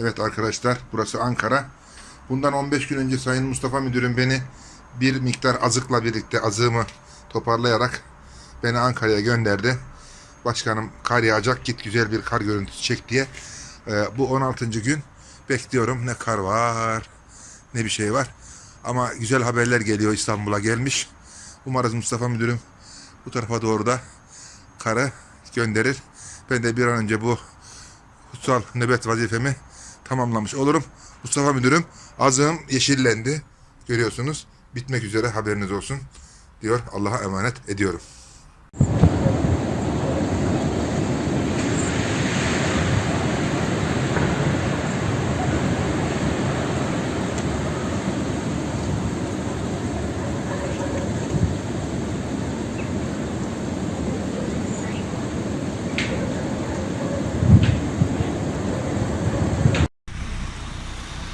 Evet arkadaşlar burası Ankara. Bundan 15 gün önce Sayın Mustafa Müdürüm beni bir miktar azıkla birlikte azığımı toparlayarak beni Ankara'ya gönderdi. Başkanım kar yağacak git güzel bir kar görüntüsü çek diye. Ee, bu 16. gün bekliyorum ne kar var ne bir şey var. Ama güzel haberler geliyor İstanbul'a gelmiş. Umarız Mustafa Müdürüm bu tarafa doğru da karı gönderir. Ben de bir an önce bu kutsal nöbet vazifemi tamamlamış olurum. Mustafa Müdürüm azığım yeşillendi. Görüyorsunuz. Bitmek üzere haberiniz olsun diyor. Allah'a emanet ediyorum.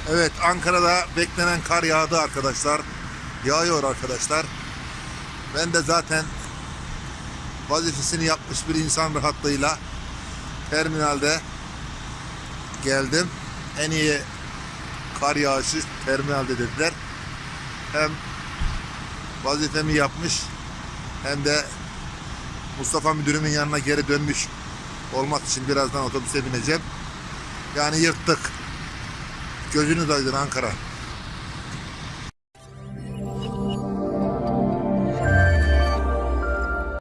Evet Ankara'da beklenen kar yağdı arkadaşlar. Yağıyor arkadaşlar. Ben de zaten vazifesini yapmış bir insan rahatlığıyla terminalde geldim. En iyi kar yağışı terminalde dediler. Hem vazifemi yapmış hem de Mustafa müdürümün yanına geri dönmüş olmak için birazdan otobüse bineceğim. Yani yırttık. Gözünüz aydın Ankara.